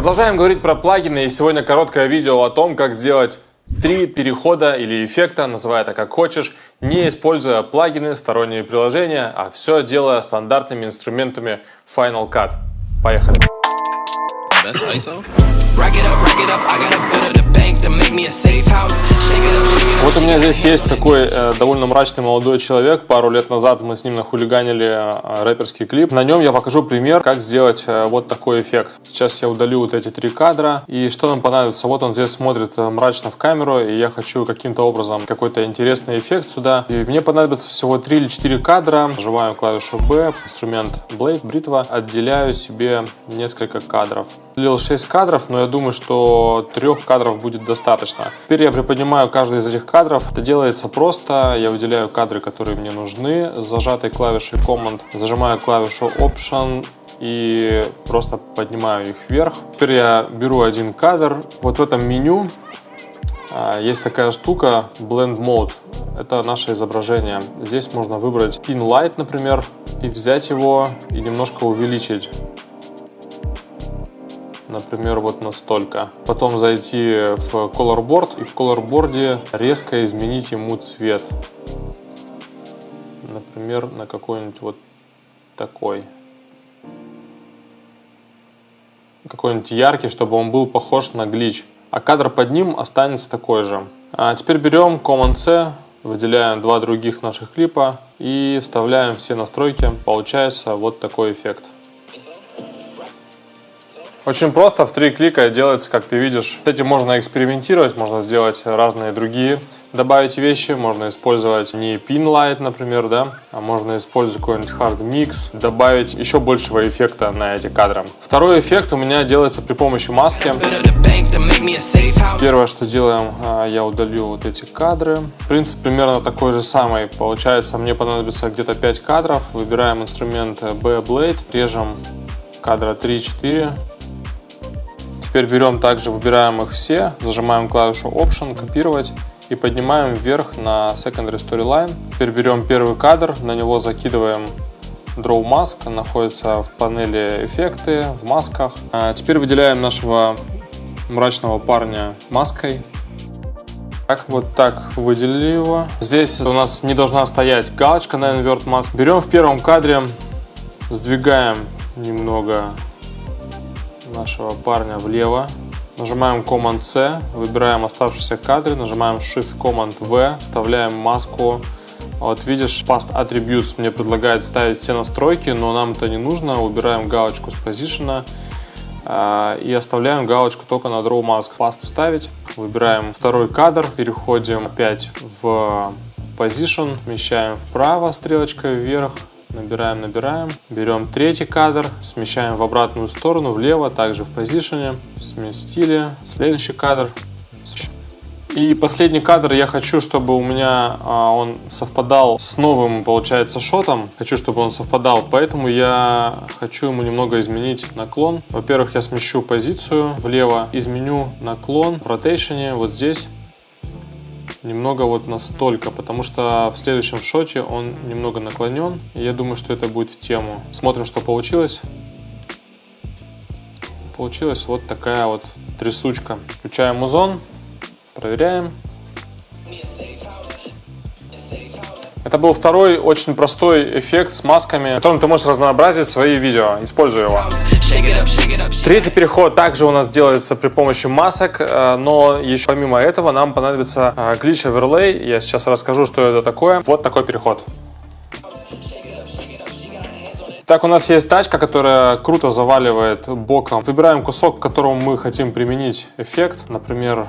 Продолжаем говорить про плагины, и сегодня короткое видео о том, как сделать три перехода или эффекта, называй это как хочешь, не используя плагины, сторонние приложения, а все делая стандартными инструментами Final Cut. Поехали! That's ISO? Rack it up, rack it up, I gotta build up the bank to make me a safe house. Shake it up, shake it up. Вот у меня здесь есть такой э, довольно мрачный молодой человек. Пару лет назад мы с ним нахулиганили э, рэперский клип. На нем я покажу пример, как сделать э, вот такой эффект. Сейчас я удалю вот эти три кадра. И что нам понадобится? Вот он здесь смотрит э, мрачно в камеру, и я хочу каким-то образом какой-то интересный эффект сюда. И мне понадобится всего 3 или 4 кадра. Нажимаю клавишу B, инструмент Blade, бритва. Отделяю себе несколько кадров. Удалил 6 кадров, но я думаю, что трех кадров будет достаточно. Теперь я приподнимаю каждый из этих кадров. Это делается просто. Я выделяю кадры, которые мне нужны. Зажатой клавишей Command зажимаю клавишу Option и просто поднимаю их вверх. Теперь я беру один кадр. Вот в этом меню а, есть такая штука Blend Mode. Это наше изображение. Здесь можно выбрать Pin Light, например, и взять его и немножко увеличить например, вот настолько. Потом зайти в Color Board и в Color Board резко изменить ему цвет. Например, на какой-нибудь вот такой. Какой-нибудь яркий, чтобы он был похож на глич. А кадр под ним останется такой же. А теперь берем Command-C, выделяем два других наших клипа и вставляем все настройки. Получается вот такой эффект. Очень просто, в три клика делается, как ты видишь. С этим можно экспериментировать, можно сделать разные другие добавить вещи, можно использовать не pin light, например, да, а можно использовать какой-нибудь hard mix, добавить еще большего эффекта на эти кадры. Второй эффект у меня делается при помощи маски. Первое, что делаем, а, я удалю вот эти кадры. Принцип примерно такой же самый. Получается, мне понадобится где-то 5 кадров. Выбираем инструмент B-Blade, режем кадра 3-4 Теперь берем также, выбираем их все, зажимаем клавишу Option, копировать и поднимаем вверх на Secondary Storyline. Теперь берем первый кадр, на него закидываем Draw Mask, находится в панели эффекты, в масках. А теперь выделяем нашего мрачного парня маской. Так, вот так выделили его. Здесь у нас не должна стоять галочка на Invert Mask. Берем в первом кадре, сдвигаем немного нашего парня влево. Нажимаем Command-C, выбираем оставшиеся кадры, нажимаем Shift-Command-V, вставляем маску. Вот видишь, Past Attributes мне предлагает вставить все настройки, но нам это не нужно. Убираем галочку с Position а, и оставляем галочку только на Draw Mask. Past вставить, выбираем второй кадр, переходим опять в Position, смещаем вправо стрелочкой вверх, Набираем, набираем. Берем третий кадр, смещаем в обратную сторону, влево, также в позиционе. Сместили. Следующий кадр. И последний кадр я хочу, чтобы у меня а, он совпадал с новым, получается, шотом. Хочу, чтобы он совпадал, поэтому я хочу ему немного изменить наклон. Во-первых, я смещу позицию влево, изменю наклон в ротейшене вот здесь немного вот настолько, потому что в следующем шоте он немного наклонен. И я думаю, что это будет в тему. Смотрим, что получилось. Получилась вот такая вот трясучка. Включаем музон, проверяем. Это был второй очень простой эффект с масками, которым ты можешь разнообразить свои видео, используя его. Третий переход также у нас делается при помощи масок, э, но еще помимо этого нам понадобится э, glitch overlay. Я сейчас расскажу, что это такое. Вот такой переход. Так, у нас есть тачка, которая круто заваливает боком. Выбираем кусок, к которому мы хотим применить эффект. Например,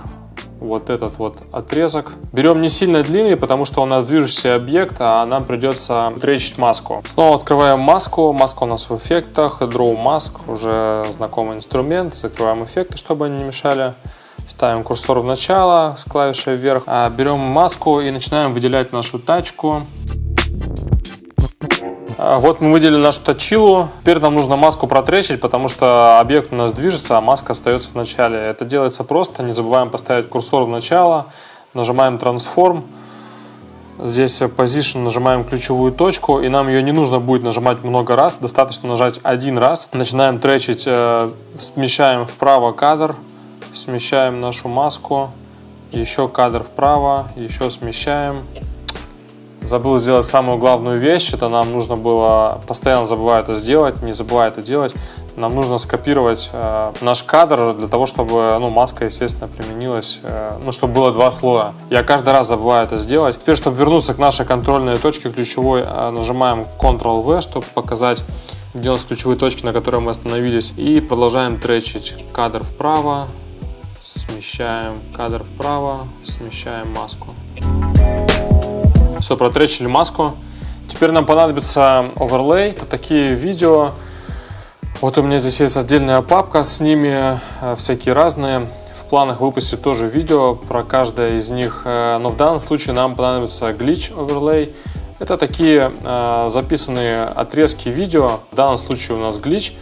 вот этот вот отрезок. Берем не сильно длинный, потому что у нас движущийся объект, а нам придется тречить маску. Снова открываем маску. Маска у нас в эффектах. Draw Mask, уже знакомый инструмент. Закрываем эффекты, чтобы они не мешали. Ставим курсор в начало с клавишей вверх. А берем маску и начинаем выделять нашу тачку. А, вот мы выделили нашу точилу. Теперь нам нужно маску протречить, потому что объект у нас движется, а маска остается в начале. Это делается просто. Не забываем поставить курсор в начало. Нажимаем Transform. Здесь position нажимаем ключевую точку, и нам ее не нужно будет нажимать много раз, достаточно нажать один раз. Начинаем тречить, э, смещаем вправо кадр, смещаем нашу маску, еще кадр вправо, еще смещаем. Забыл сделать самую главную вещь, это нам нужно было, постоянно забываю это сделать, не забывай это делать, нам нужно скопировать э, наш кадр для того, чтобы ну, маска, естественно, применилась, э, ну, чтобы было два слоя. Я каждый раз забываю это сделать. Теперь, чтобы вернуться к нашей контрольной точке ключевой, э, нажимаем Ctrl-V, чтобы показать, где у нас ключевые точки, на которые мы остановились. И продолжаем тречить кадр вправо, смещаем кадр вправо, смещаем маску. Все, протречили маску. Теперь нам понадобится оверлей. Это такие видео, вот у меня здесь есть отдельная папка с ними, э, всякие разные. В планах выпустить тоже видео про каждое из них, э, но в данном случае нам понадобится glitch overlay. Это такие э, записанные отрезки видео, в данном случае у нас glitch.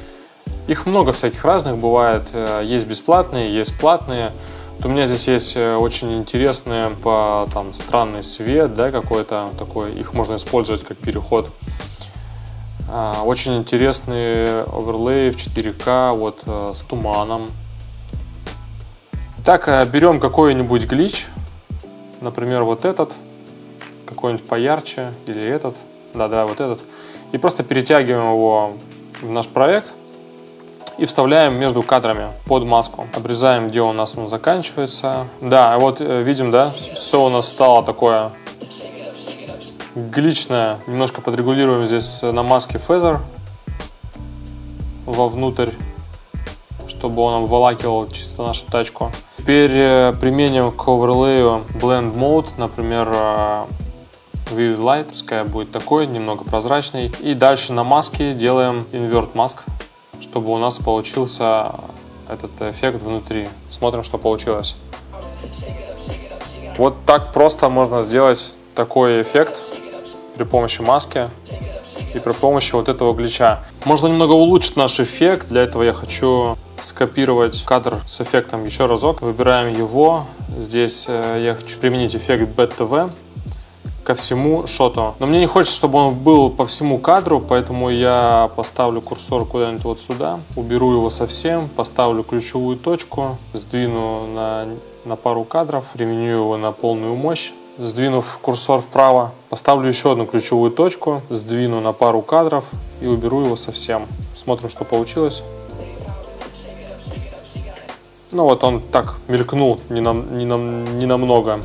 Их много всяких разных бывает, есть бесплатные, есть платные. У меня здесь есть очень интересные по там странный свет, да, какой-то такой, их можно использовать как переход. А, очень интересные оверлеи в 4К вот э, с туманом. Так, э, берем какой-нибудь глич, например, вот этот, какой-нибудь поярче, или этот, да-да, вот этот, и просто перетягиваем его в наш проект и вставляем между кадрами под маску. Обрезаем, где у нас он заканчивается. Да, вот э, видим, да, все у нас стало такое гличная. Немножко подрегулируем здесь на маске Feather вовнутрь, чтобы он обволакивал чисто нашу тачку. Теперь э, применим к оверлею Blend Mode, например, э, Vivid Light, пускай будет такой, немного прозрачный. И дальше на маске делаем Invert Mask, чтобы у нас получился этот эффект внутри. Смотрим, что получилось. Вот так просто можно сделать такой эффект при помощи маски и при помощи вот этого глича. Можно немного улучшить наш эффект. Для этого я хочу скопировать кадр с эффектом еще разок. Выбираем его. Здесь э, я хочу применить эффект BTV ко всему шоту. Но мне не хочется, чтобы он был по всему кадру, поэтому я поставлю курсор куда-нибудь вот сюда, уберу его совсем, поставлю ключевую точку, сдвину на, на пару кадров, применю его на полную мощь Сдвинув курсор вправо, поставлю еще одну ключевую точку, сдвину на пару кадров и уберу его совсем. Смотрим, что получилось. Ну вот он так мелькнул не, на, не, на, не намного.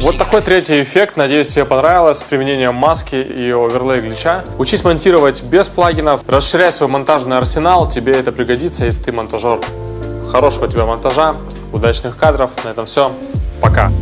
Вот такой третий эффект. Надеюсь, тебе понравилось с применением маски и оверлей глича. Учись монтировать без плагинов. Расширяй свой монтажный арсенал. Тебе это пригодится, если ты монтажер. Хорошего тебе монтажа, удачных кадров. На этом все. Пока.